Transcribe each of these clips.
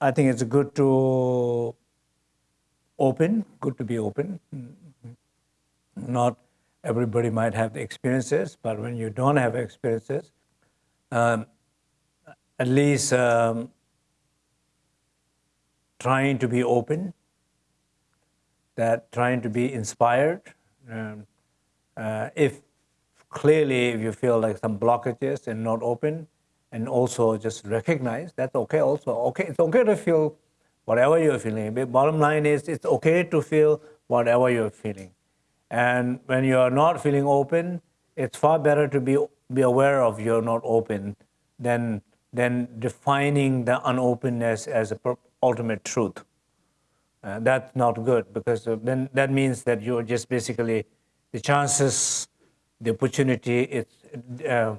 I think it's good to open, good to be open. Not everybody might have the experiences, but when you don't have experiences, um, at least um, trying to be open, that trying to be inspired. Um, uh, if clearly if you feel like some blockages and not open, and also just recognize that's okay also. Okay, it's okay to feel whatever you're feeling. Bottom line is it's okay to feel whatever you're feeling. And when you're not feeling open, it's far better to be, be aware of you're not open than, than defining the unopenness as a ultimate truth. Uh, that's not good because uh, then that means that you're just basically the chances, the opportunity, it's, uh,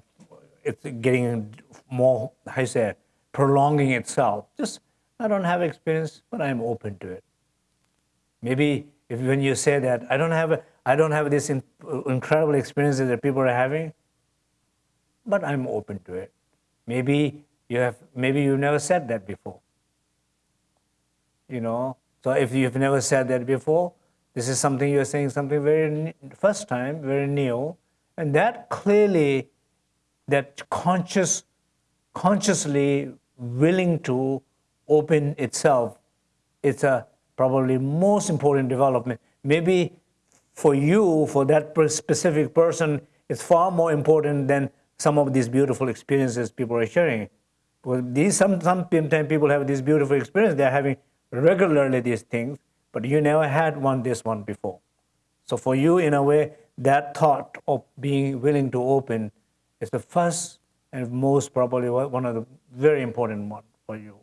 it's getting more, you say, prolonging itself. Just, I don't have experience, but I'm open to it. Maybe if when you say that, I don't have, a, I don't have this in, incredible experiences that people are having, but I'm open to it. Maybe you have, maybe you've never said that before. You know, so if you've never said that before, this is something you're saying something very first time, very new, and that clearly, that conscious consciously willing to open itself, it's a probably most important development. Maybe for you, for that specific person, it's far more important than some of these beautiful experiences people are sharing. Because these some sometimes people have this beautiful experience, they're having regularly these things, but you never had one this one before. So for you, in a way, that thought of being willing to open is the first and most probably one of the very important one for you.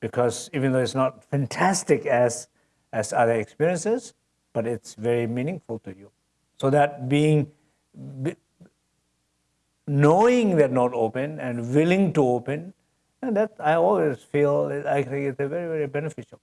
Because even though it's not fantastic as, as other experiences, but it's very meaningful to you. So that being, be, knowing that not open and willing to open, and that I always feel, I think it's very, very beneficial.